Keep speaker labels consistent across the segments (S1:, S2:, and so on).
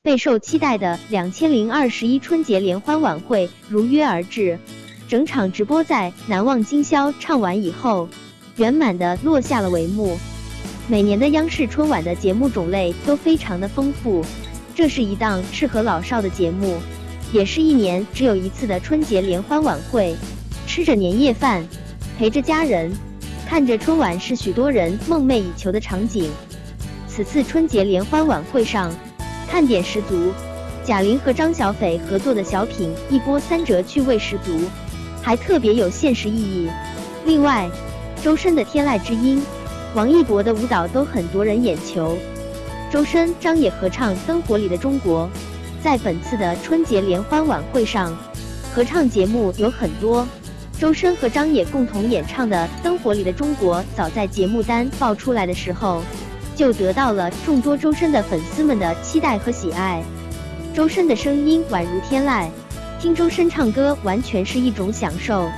S1: 备受期待的两千零二十一春节联欢晚会如约而至。整场直播在《难忘今宵》唱完以后，圆满的落下了帷幕。每年的央视春晚的节目种类都非常的丰富，这是一档适合老少的节目，也是一年只有一次的春节联欢晚会。吃着年夜饭，陪着家人，看着春晚，是许多人梦寐以求的场景。此次春节联欢晚会上，看点十足，贾玲和张小斐合作的小品一波三折，趣味十足，还特别有现实意义。另外，周深的《天籁之音》，王一博的舞蹈都很夺人眼球。周深、张也合唱《灯火里的中国》。在本次的春节联欢晚会上，合唱节目有很多。周深和张也共同演唱的《灯火里的中国》，早在节目单爆出来的时候，就得到了众多周深的粉丝们的期待和喜爱。周深的声音宛如天籁，听周深唱歌完全是一种享受。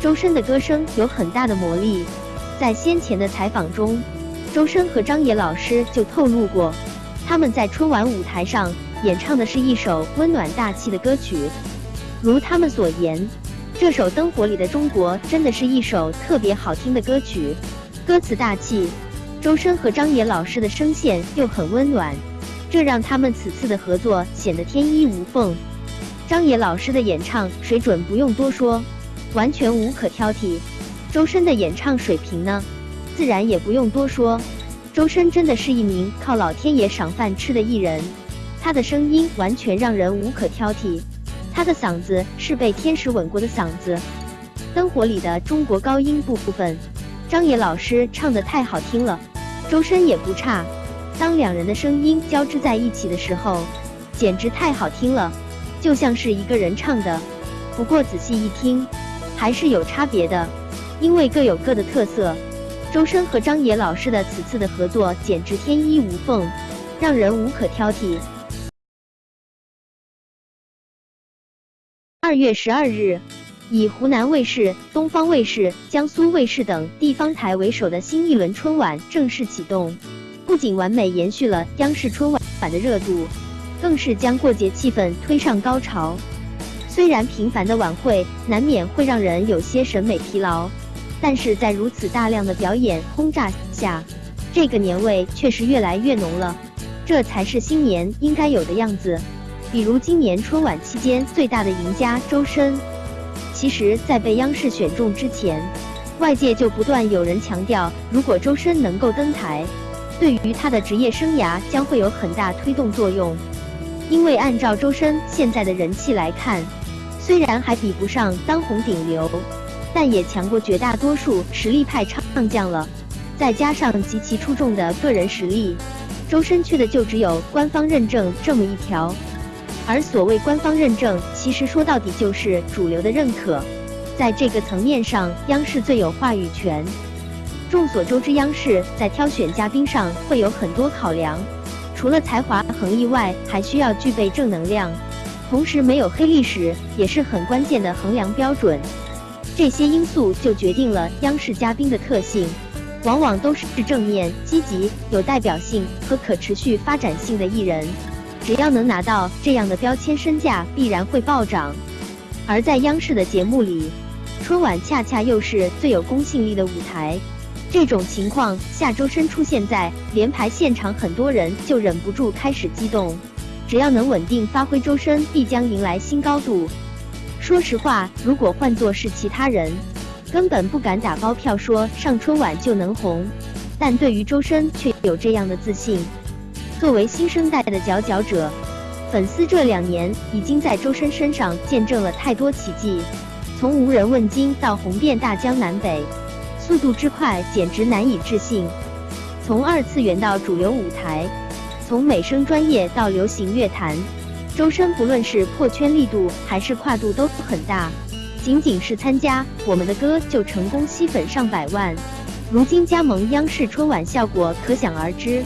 S1: 周深的歌声有很大的魔力，在先前的采访中，周深和张也老师就透露过，他们在春晚舞台上演唱的是一首温暖大气的歌曲，如他们所言。这首《灯火里的中国》真的是一首特别好听的歌曲，歌词大气，周深和张也老师的声线又很温暖，这让他们此次的合作显得天衣无缝。张也老师的演唱水准不用多说，完全无可挑剔。周深的演唱水平呢，自然也不用多说。周深真的是一名靠老天爷赏饭吃的艺人，他的声音完全让人无可挑剔。他的嗓子是被天使吻过的嗓子，灯火里的中国高音部部分，张也老师唱的太好听了，周深也不差。当两人的声音交织在一起的时候，简直太好听了，就像是一个人唱的。不过仔细一听，还是有差别的，因为各有各的特色。周深和张也老师的此次的合作简直天衣无缝，让人无可挑剔。二月十二日，以湖南卫视、东方卫视、江苏卫视等地方台为首的新一轮春晚正式启动。不仅完美延续了央视春晚版的热度，更是将过节气氛推上高潮。虽然频繁的晚会难免会让人有些审美疲劳，但是在如此大量的表演轰炸下，这个年味却是越来越浓了。这才是新年应该有的样子。比如今年春晚期间最大的赢家周深，其实，在被央视选中之前，外界就不断有人强调，如果周深能够登台，对于他的职业生涯将会有很大推动作用。因为按照周深现在的人气来看，虽然还比不上当红顶流，但也强过绝大多数实力派唱将了。再加上极其出众的个人实力，周深缺的就只有官方认证这么一条。而所谓官方认证，其实说到底就是主流的认可。在这个层面上，央视最有话语权。众所周知，央视在挑选嘉宾上会有很多考量，除了才华横溢外，还需要具备正能量，同时没有黑历史也是很关键的衡量标准。这些因素就决定了央视嘉宾的特性，往往都是正面、积极、有代表性和可持续发展性的艺人。只要能拿到这样的标签，身价必然会暴涨。而在央视的节目里，春晚恰恰又是最有公信力的舞台。这种情况下，周深出现在联排现场，很多人就忍不住开始激动。只要能稳定发挥，周深必将迎来新高度。说实话，如果换作是其他人，根本不敢打包票说上春晚就能红。但对于周深，却有这样的自信。作为新生代的佼佼者，粉丝这两年已经在周深身上见证了太多奇迹，从无人问津到红遍大江南北，速度之快简直难以置信。从二次元到主流舞台，从美声专业到流行乐坛，周深不论是破圈力度还是跨度都很大。仅仅是参加我们的歌就成功吸粉上百万，如今加盟央视春晚，效果可想而知。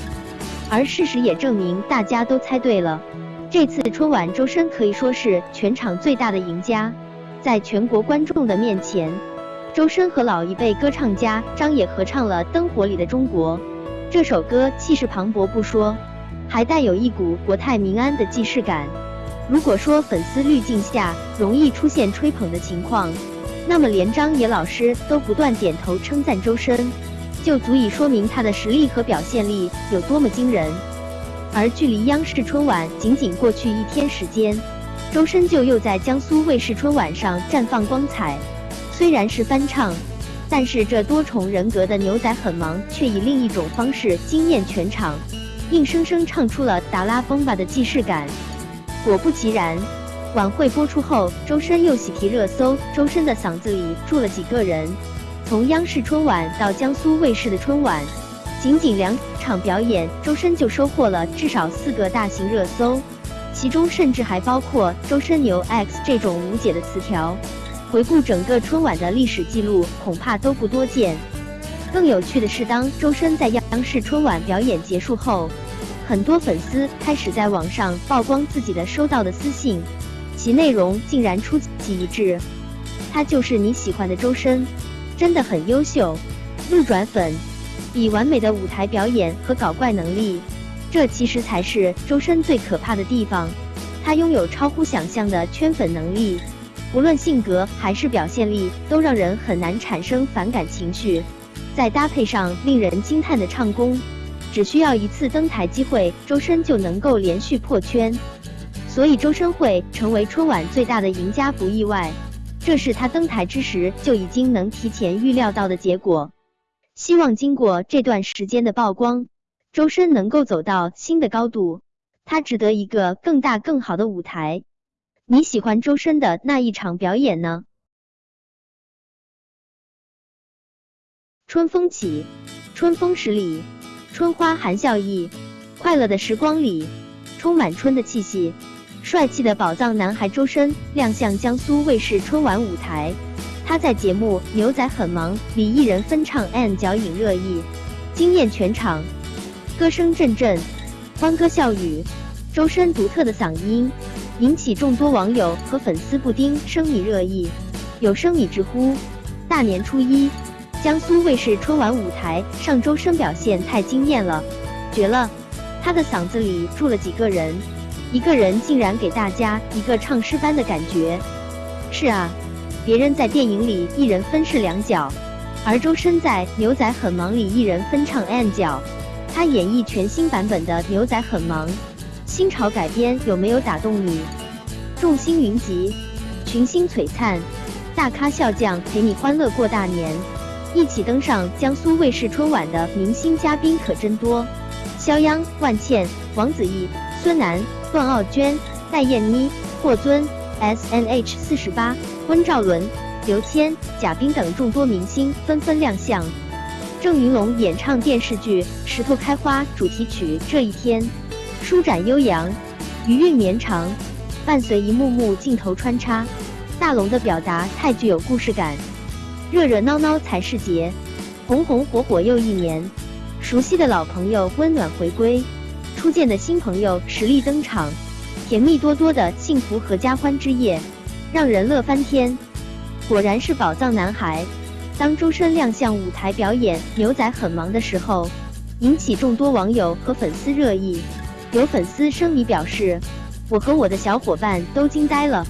S1: 而事实也证明，大家都猜对了。这次春晚，周深可以说是全场最大的赢家。在全国观众的面前，周深和老一辈歌唱家张也合唱了《灯火里的中国》。这首歌气势磅礴不说，还带有一股国泰民安的既视感。如果说粉丝滤镜下容易出现吹捧的情况，那么连张野老师都不断点头称赞周深，就足以说明他的实力和表现力有多么惊人。而距离央视春晚仅仅过去一天时间，周深就又在江苏卫视春晚上绽放光彩。虽然是翻唱，但是这多重人格的牛仔很忙，却以另一种方式惊艳全场，硬生生唱出了达拉崩吧的既视感。果不其然，晚会播出后，周深又喜提热搜，周深的嗓子里住了几个人。从央视春晚到江苏卫视的春晚。仅仅两场表演，周深就收获了至少四个大型热搜，其中甚至还包括“周深牛 X” 这种无解的词条。回顾整个春晚的历史记录，恐怕都不多见。更有趣的是，当周深在央视春晚表演结束后，很多粉丝开始在网上曝光自己的收到的私信，其内容竟然出奇一致：“他就是你喜欢的周深，真的很优秀。”路转粉。以完美的舞台表演和搞怪能力，这其实才是周深最可怕的地方。他拥有超乎想象的圈粉能力，无论性格还是表现力，都让人很难产生反感情绪。再搭配上令人惊叹的唱功，只需要一次登台机会，周深就能够连续破圈。所以周深会成为春晚最大的赢家不意外，这是他登台之时就已经能提前预料到的结果。希望经过这段时间的曝光，周深能够走到新的高度，他值得一个更大更好的舞台。你喜欢周深的那一场表演呢？春风起，春风十里，春花含笑意，快乐的时光里，充满春的气息。帅气的宝藏男孩周深亮相江苏卫视春晚舞台。他在节目《牛仔很忙》里一人分唱《And》，脚引热议，惊艳全场，歌声阵阵，欢歌笑语。周深独特的嗓音引起众多网友和粉丝不丁生米热议。有生米直呼：大年初一，江苏卫视春晚舞台上，周深表现太惊艳了，绝了！他的嗓子里住了几个人？一个人竟然给大家一个唱诗般的感觉。是啊。别人在电影里一人分饰两角，而周深在《牛仔很忙》里一人分唱 N 角，他演绎全新版本的《牛仔很忙》，新潮改编有没有打动你？众星云集，群星璀璨，大咖笑将陪你欢乐过大年，一起登上江苏卫视春晚的明星嘉宾可真多，肖央、万茜、王子异、孙楠、段奥娟、戴燕妮、霍尊。S N H 四十八、温兆伦、刘谦、贾冰等众多明星纷纷亮相。郑云龙演唱电视剧《石头开花》主题曲《这一天》，舒展悠扬，余韵绵长，伴随一幕幕镜头穿插，大龙的表达太具有故事感。热热闹闹才是节，红红火火又一年。熟悉的老朋友温暖回归，初见的新朋友实力登场。甜蜜多多的幸福合家欢之夜，让人乐翻天。果然是宝藏男孩。当周深亮相舞台表演《牛仔很忙》的时候，引起众多网友和粉丝热议。有粉丝声迷表示：“我和我的小伙伴都惊呆了，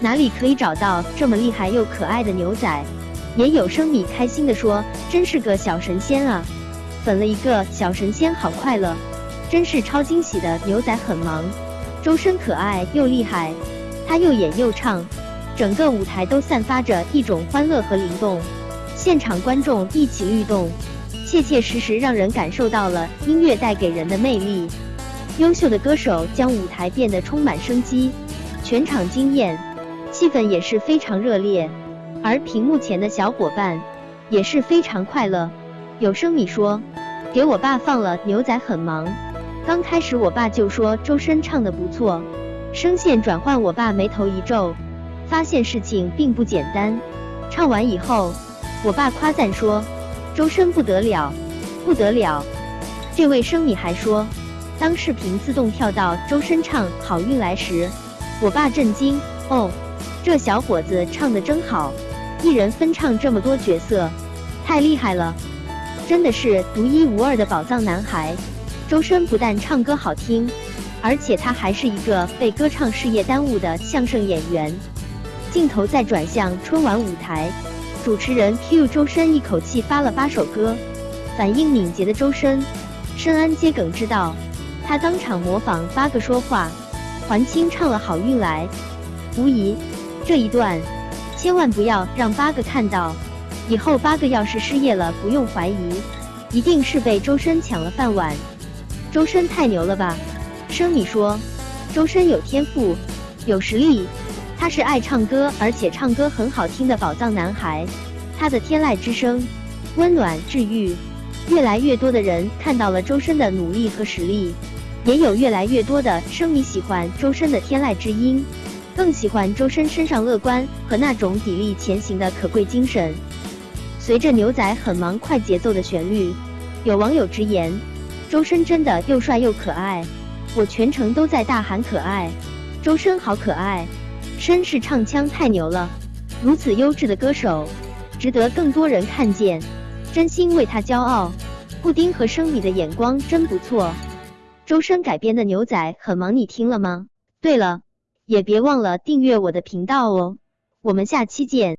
S1: 哪里可以找到这么厉害又可爱的牛仔？”也有声迷开心地说：“真是个小神仙啊！粉了一个小神仙，好快乐，真是超惊喜的牛仔很忙。”周深可爱又厉害，他又演又唱，整个舞台都散发着一种欢乐和灵动，现场观众一起律动，切切实实让人感受到了音乐带给人的魅力。优秀的歌手将舞台变得充满生机，全场惊艳，气氛也是非常热烈。而屏幕前的小伙伴也是非常快乐。有声米说：“给我爸放了牛仔很忙。”刚开始，我爸就说周深唱的不错，声线转换，我爸眉头一皱，发现事情并不简单。唱完以后，我爸夸赞说：“周深不得了，不得了。”这位声米还说，当视频自动跳到周深唱《好运来》时，我爸震惊：“哦，这小伙子唱的真好，一人分唱这么多角色，太厉害了，真的是独一无二的宝藏男孩。”周深不但唱歌好听，而且他还是一个被歌唱事业耽误的相声演员。镜头再转向春晚舞台，主持人 Q 周深一口气发了八首歌，反应敏捷的周深深谙接梗之道，他当场模仿八个说话，还清唱了《好运来》。无疑，这一段千万不要让八个看到，以后八个要是失业了，不用怀疑，一定是被周深抢了饭碗。周深太牛了吧？生米说，周深有天赋，有实力，他是爱唱歌，而且唱歌很好听的宝藏男孩。他的天籁之声，温暖治愈，越来越多的人看到了周深的努力和实力，也有越来越多的生米喜欢周深的天籁之音，更喜欢周深身上乐观和那种砥砺前行的可贵精神。随着牛仔很忙快节奏的旋律，有网友直言。周深真的又帅又可爱，我全程都在大喊可爱。周深好可爱，绅士唱腔太牛了，如此优质的歌手，值得更多人看见，真心为他骄傲。布丁和生米的眼光真不错。周深改编的牛仔很忙，你听了吗？对了，也别忘了订阅我的频道哦，我们下期见。